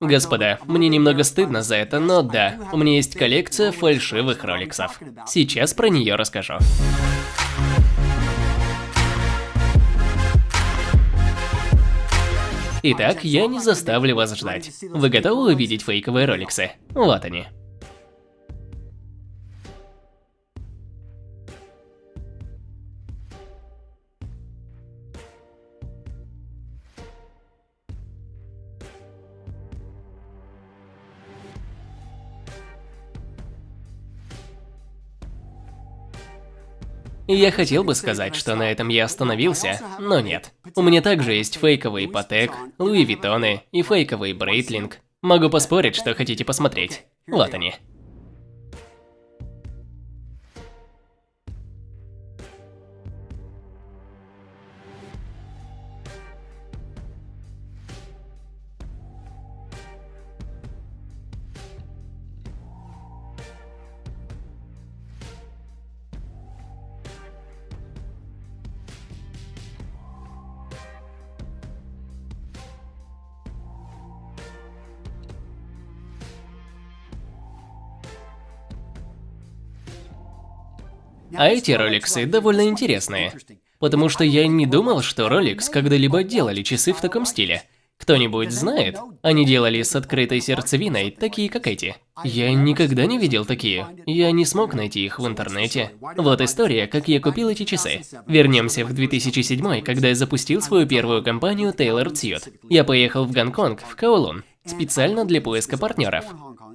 Господа, мне немного стыдно за это, но да, у меня есть коллекция фальшивых роликсов. Сейчас про нее расскажу. Итак, я не заставлю вас ждать. Вы готовы увидеть фейковые роликсы? Вот они. Я хотел бы сказать, что на этом я остановился, но нет. У меня также есть фейковый Патек, Луи Виттоны и фейковый Брейтлинг. Могу поспорить, что хотите посмотреть. Вот они. А эти роликсы довольно интересные. Потому что я не думал, что Rolex когда-либо делали часы в таком стиле. Кто-нибудь знает? Они делали с открытой сердцевиной, такие как эти. Я никогда не видел такие. Я не смог найти их в интернете. Вот история, как я купил эти часы. Вернемся в 2007, когда я запустил свою первую компанию Taylor Suit. Я поехал в Гонконг, в Каолун, специально для поиска партнеров.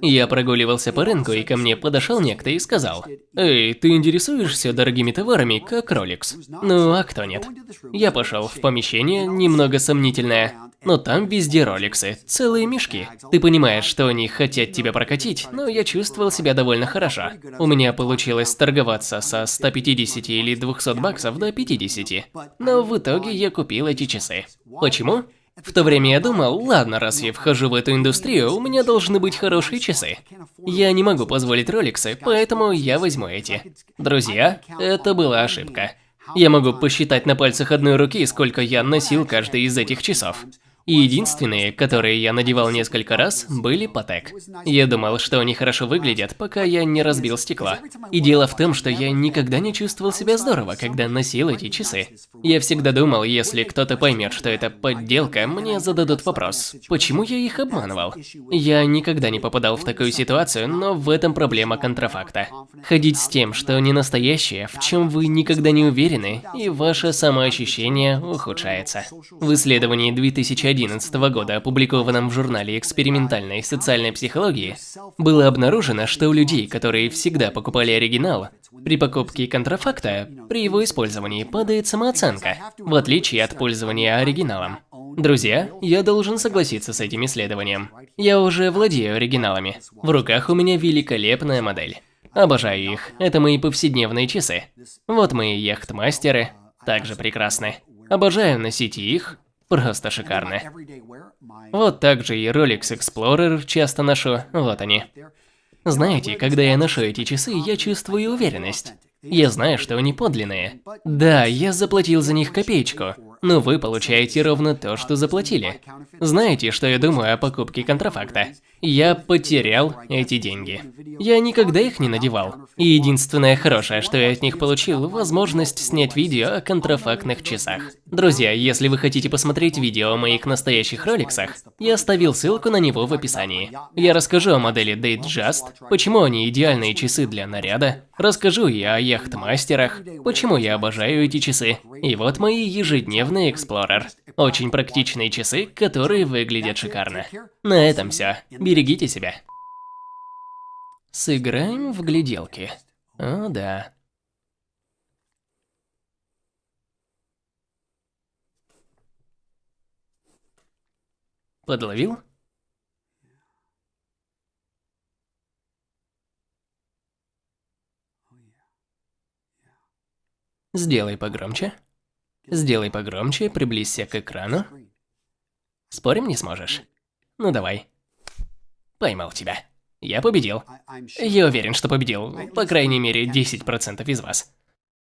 Я прогуливался по рынку, и ко мне подошел некто и сказал, «Эй, ты интересуешься дорогими товарами, как Rolex?» Ну, а кто нет? Я пошел в помещение, немного сомнительное, но там везде роликсы, целые мешки. Ты понимаешь, что они хотят тебя прокатить, но я чувствовал себя довольно хорошо. У меня получилось торговаться со 150 или 200 баксов до 50. Но в итоге я купил эти часы. Почему? В то время я думал, ладно, раз я вхожу в эту индустрию, у меня должны быть хорошие часы. Я не могу позволить роликсы, поэтому я возьму эти. Друзья, это была ошибка. Я могу посчитать на пальцах одной руки, сколько я носил каждый из этих часов. И единственные, которые я надевал несколько раз, были Патек. Я думал, что они хорошо выглядят, пока я не разбил стекла. И дело в том, что я никогда не чувствовал себя здорово, когда носил эти часы. Я всегда думал, если кто-то поймет, что это подделка, мне зададут вопрос, почему я их обманывал? Я никогда не попадал в такую ситуацию, но в этом проблема контрафакта. Ходить с тем, что не настоящее, в чем вы никогда не уверены, и ваше самоощущение ухудшается. В исследовании 2011 2011 года, опубликованном в журнале экспериментальной социальной психологии, было обнаружено, что у людей, которые всегда покупали оригинал, при покупке контрафакта, при его использовании падает самооценка, в отличие от пользования оригиналом. Друзья, я должен согласиться с этим исследованием. Я уже владею оригиналами. В руках у меня великолепная модель. Обожаю их. Это мои повседневные часы. Вот мои яхтмастеры. Также прекрасны. Обожаю носить их, Просто шикарно. Вот так же и Rolex Explorer часто ношу, вот они. Знаете, когда я ношу эти часы, я чувствую уверенность. Я знаю, что они подлинные. Да, я заплатил за них копеечку, но вы получаете ровно то, что заплатили. Знаете, что я думаю о покупке контрафакта? Я потерял эти деньги. Я никогда их не надевал. И единственное хорошее, что я от них получил, возможность снять видео о контрафактных часах. Друзья, если вы хотите посмотреть видео о моих настоящих роликсах, я оставил ссылку на него в описании. Я расскажу о модели Datejust, почему они идеальные часы для наряда, расскажу и о яхтмастерах, почему я обожаю эти часы. И вот мои ежедневные Explorer. Очень практичные часы, которые выглядят шикарно. На этом все. Берегите себя. Сыграем в гляделки. О, да. Подловил? Сделай погромче. Сделай погромче, приблизься к экрану. Спорим, не сможешь? Ну давай. Поймал тебя. Я победил. Я уверен, что победил. По крайней мере, 10% из вас.